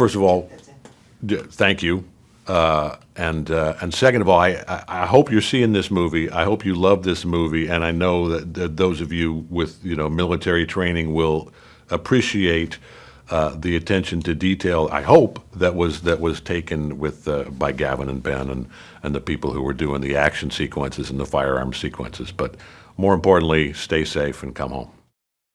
First of all, thank you. Uh, and uh, and second of all, I, I, hope you're seeing this movie. I hope you love this movie, and I know that, that those of you with you know military training will appreciate uh, the attention to detail. I hope that was that was taken with uh, by Gavin and Ben and and the people who were doing the action sequences and the firearm sequences. But more importantly, stay safe and come home.